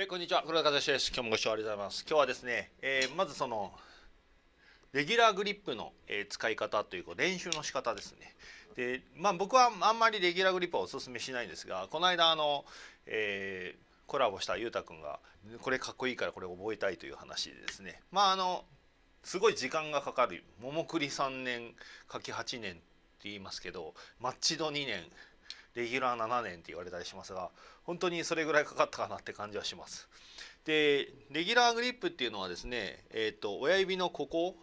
えこんにちは。黒田和志です。今日もご視聴ありがとうございます。今日はですね、えー、まずそのレギュラーグリップの、えー、使い方というか練習の仕方ですね。でまあ僕はあんまりレギュラーグリップはおすすめしないんですがこの間あの、えー、コラボしたゆうたくんがこれかっこいいからこれ覚えたいという話でですね。まああのすごい時間がかかる。桃栗3年柿8年って言いますけどマッチド2年レギュラー7年って言われたりしますが本当にそれぐらいかかったかなって感じはします。でレギュラーグリップっていうのはですね、えーと、親指のここ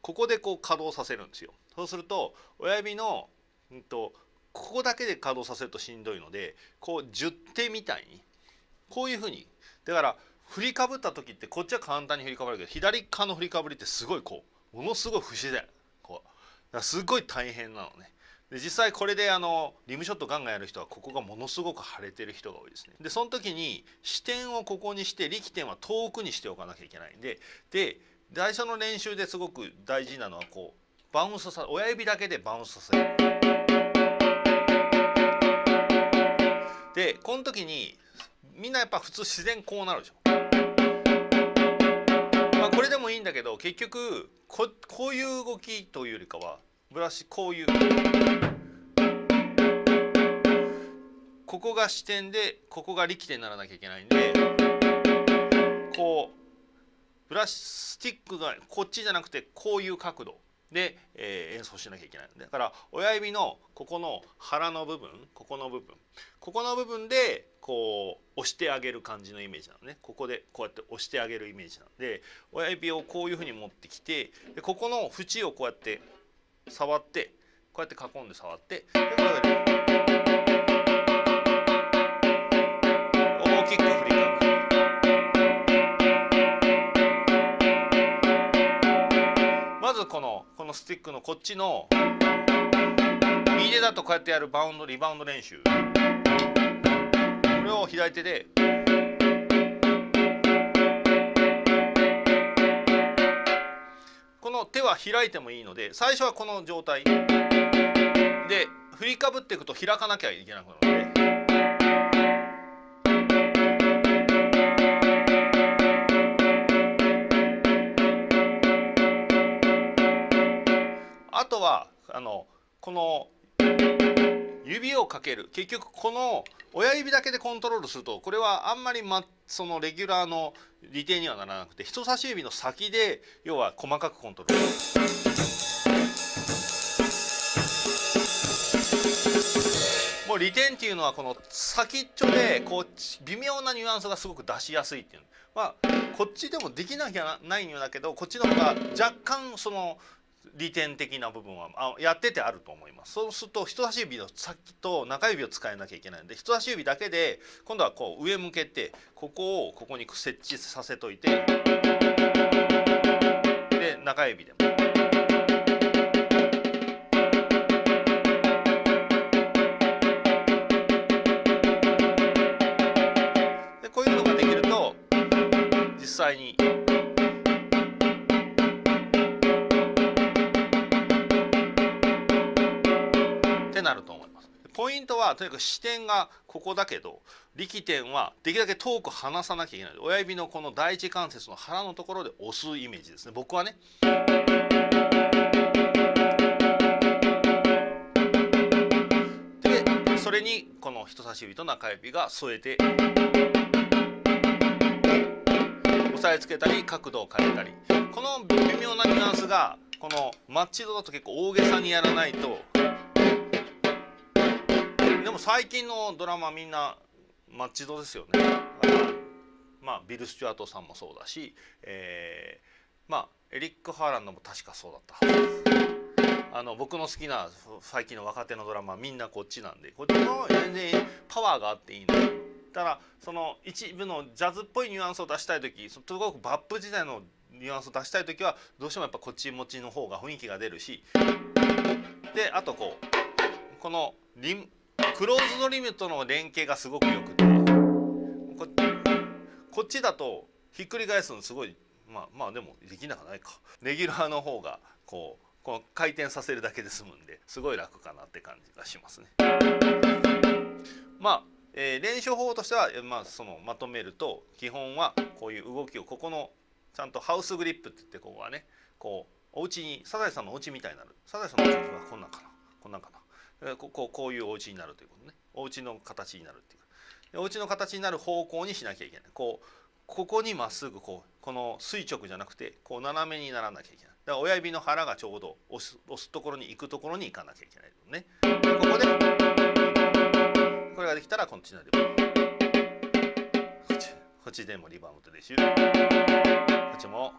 ここでこう稼働させるんですよ。そうすると親指の、うんと、ここだけで稼働させるとしんどいのでこう10手みたいにこういうふうにだから振りかぶった時ってこっちは簡単に振りかぶるけど左側の振りかぶりってすごいこうものすごい不自然こうすごい大変なのね。で実際これであのリムショットガンガンやる人はここがものすごく腫れてる人が多いですね。でその時に視点をここにして力点は遠くにしておかなきゃいけないんでで最初の練習ですごく大事なのはこうバウンスさ親指だけでバウンスさせる。でこの時にみんなやっぱ普通自然こうなるでしょ。まあこれでもいいんだけど結局ここういう動きというよりかはブラシこういう。ここが支点でここが力点にならなきゃいけないんでこうブラシスティックがこっちじゃなくてこういう角度で、えー、演奏しなきゃいけないだから親指のここの腹の部分ここの部分。ここの部分でこう押してあげる感じのイメージなのね。ここでこうやって押してあげるイメージなんで親指をこういうふうに持ってきてでここの縁をこうやって触ってこうやって囲んで触ってでこれ大きく振りかぶまずこのこのスティックのこっちの右手だとこうやってやるバウンドリバウンド練習。これを左手でこの手は開いてもいいので最初はこの状態で振りかぶっていくと開かなきゃいけなくなるので。あとはあのこの指をかける結局この親指だけでコントロールするとこれはあんまり、ま、そのレギュラーの利点にはならなくて人差し指の先で要は細かくコントロール。もう利点っていうのはこの先っちょでこう微妙なニュアンスがすごく出しやすいっていうまあこっちでもできなきゃないんだけどこっちの方が若干その利点的な部分はあやっててあると思いますそうすると人差し指の先と中指を使えなきゃいけないので人差し指だけで今度はこう上向けてここをここに設置させといてで中指でも。こういうのができると実際にはとにかく視点がここだけど力点はできるだけ遠く離さなきゃいけない。親指のこの第一関節の腹のところで押すイメージですね。僕はね。でそれにこの人差し指と中指が添えて押さえつけたり角度を変えたり。この微妙なニュアンスがこのマッチ度だと結構大げさにやらないとでも最近のドラマみんなマッチドですよね。まあビル・スチュアートさんもそうだし、えー、まあエリック・ハーランドも確かそうだったあの僕の好きな最近の若手のドラマみんなこっちなんでこっちの全然パワーがあっていいのただその一部のジャズっぽいニュアンスを出したい時すごくバップ時代のニュアンスを出したい時はどうしてもやっぱこっち持ちの方が雰囲気が出るし。であとこうこのリムクローズドリムとの連携がすごくよくて。こっちだとひっくり返すのすごいまあまあでもできなくないか。レギュラーの方がこうこの回転させるだけで済むんですごい楽かなって感じがしますね。まあえー、練習方法としては、まあ、そのまとめると基本はこういう動きをここのちゃんとハウスグリップって言ってここはねこうお家にサザエさんのお家みたいになる。サザエさんのお家はこんなんかな。こんなんかな。こここういうお家になるということね。お家の形になるっていう。お家の形になる方向にしなきゃいけない。こうここにまっすぐこうこの垂直じゃなくてこう斜めにならなきゃいけない。だから親指の腹がちょうど押す押すところに行くところに行かなきゃいけないね。でここでこれができたらこっちなりこっちこっちでもリバウンドでしゅこっちも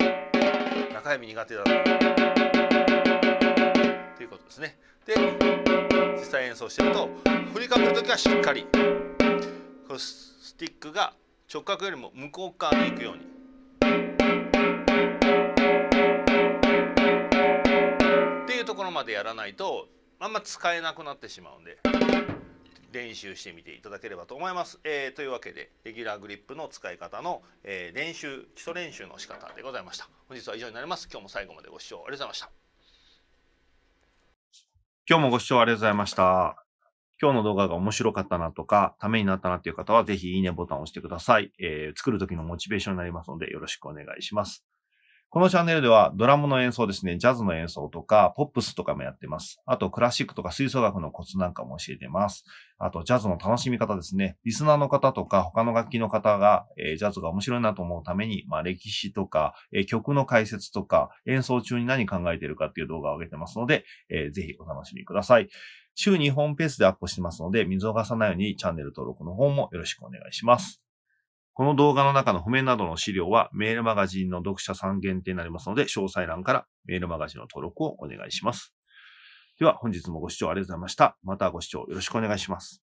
中指苦手だ。ということですねで実際演奏してると振りかぶる時はしっかりこスティックが直角よりも向こう側に行くようにっていうところまでやらないとあんま使えなくなってしまうんで練習してみていただければと思います。えー、というわけでレギュラーグリップの使い方の、えー、練習基礎練習の仕方でございました。本日は以上になります。今日も最後までご視聴ありがとうございました。今日もご視聴ありがとうございました。今日の動画が面白かったなとか、ためになったなっていう方は、ぜひいいねボタンを押してください。えー、作るときのモチベーションになりますので、よろしくお願いします。このチャンネルではドラムの演奏ですね、ジャズの演奏とか、ポップスとかもやってます。あと、クラシックとか吹奏楽のコツなんかも教えてます。あと、ジャズの楽しみ方ですね。リスナーの方とか、他の楽器の方が、えー、ジャズが面白いなと思うために、まあ、歴史とか、えー、曲の解説とか、演奏中に何考えてるかっていう動画を上げてますので、えー、ぜひお楽しみください。週2本ペースでアップしてますので、見逃さないようにチャンネル登録の方もよろしくお願いします。この動画の中の譜面などの資料はメールマガジンの読者さん限定になりますので、詳細欄からメールマガジンの登録をお願いします。では本日もご視聴ありがとうございました。またご視聴よろしくお願いします。